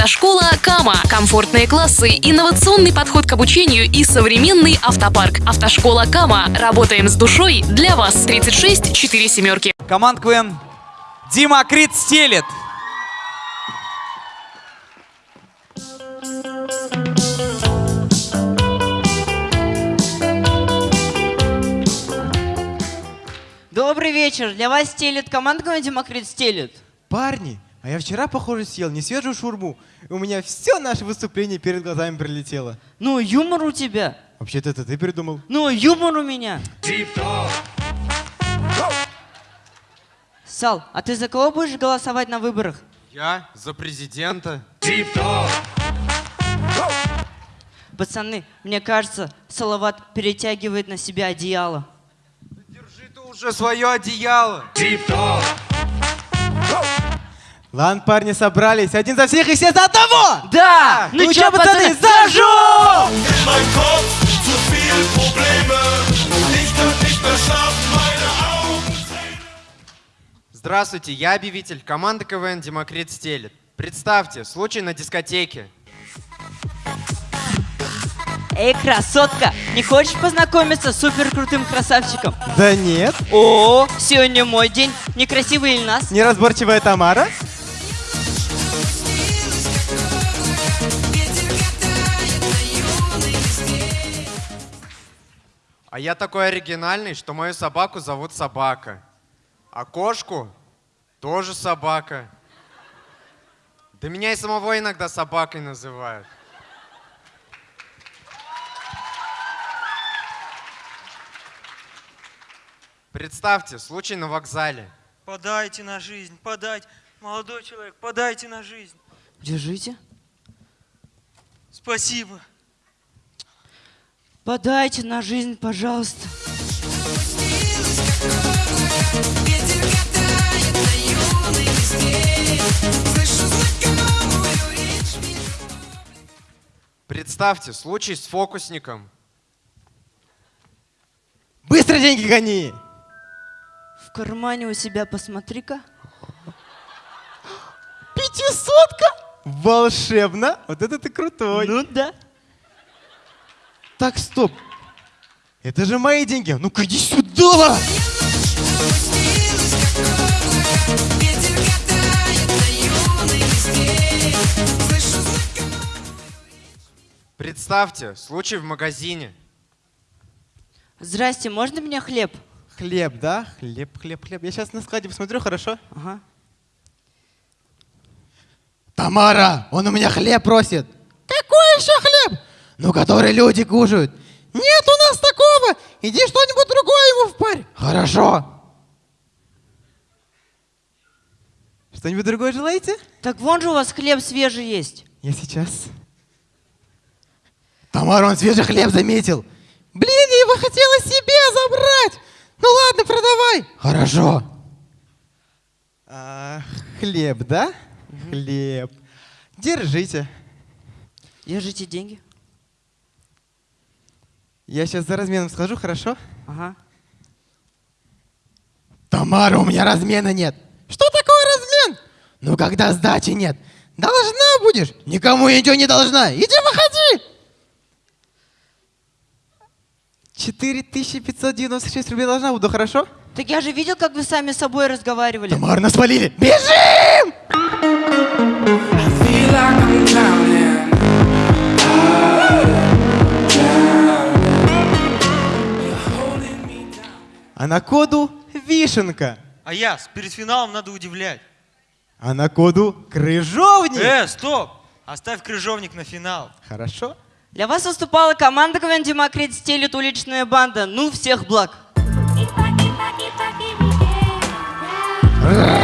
Автошкола Кама. Комфортные классы, инновационный подход к обучению и современный автопарк. Автошкола Кама. Работаем с душой для вас. 36 4 семерки. Команд КВН Дима Крит стелет. Добрый вечер. Для вас стелит команда Демокрит стелит. Парни, а я вчера, похоже, съел не свежую шурму. И у меня все наше выступление перед глазами прилетело. Ну, юмор у тебя. Вообще-то это ты придумал. Ну, юмор у меня. Сал, а ты за кого будешь голосовать на выборах? Я? За президента? Пацаны, мне кажется, Салават перетягивает на себя одеяло. Держи ты уже свое одеяло. Ладно, парни собрались. Один за всех и все за одного! Да! Ну, ну чё, чё, пацаны, зажжем! Здравствуйте, я объявитель команды КВН «Демокрит стелет». Представьте, случай на дискотеке. Эй, красотка, не хочешь познакомиться с супер крутым красавчиком? Да нет. О, сегодня мой день. Некрасивый Ильнас. Неразборчивая Тамара. Я такой оригинальный, что мою собаку зовут Собака. А кошку тоже Собака. Да меня и самого иногда собакой называют. Представьте, случай на вокзале. Подайте на жизнь, подайте. Молодой человек, подайте на жизнь. Держите. Спасибо. Подайте на жизнь, пожалуйста. Представьте, случай с фокусником. Быстро деньги гони! В кармане у себя посмотри-ка. Пятисотка? Волшебно! Вот это ты крутой! Ну да. Так, стоп. Это же мои деньги. Ну-ка иди сюда! Представьте, случай в магазине. Здрасте, можно мне хлеб? Хлеб, да? Хлеб, хлеб, хлеб. Я сейчас на складе посмотрю, хорошо? Ага. Тамара, он у меня хлеб просит. Какой хлеб? Ну, который люди кушают. Нет у нас такого. Иди что-нибудь другое ему впарь. Хорошо. Что-нибудь другое желаете? Так вон же у вас хлеб свежий есть. Я сейчас. Тамара, он свежий хлеб заметил. Блин, я его хотела себе забрать. Ну ладно, продавай. Хорошо. А, хлеб, да? Хлеб. Держите. Держите деньги. Я сейчас за разменом схожу, хорошо? Ага. Тамара, у меня размена нет. Что такое размен? Ну, когда сдачи нет. Должна будешь. Никому ничего не должна. Иди выходи. 4596 рублей должна буду, хорошо? Так я же видел, как вы сами с собой разговаривали. Тамара, нас спалили. Бежим! А на коду вишенка. А я, с перед финалом надо удивлять. А на коду крыжовник. Э, стоп! Оставь крыжовник на финал. Хорошо. Для вас выступала команда КВН Демокрит стелит уличная банда. Ну, всех благ. Ра!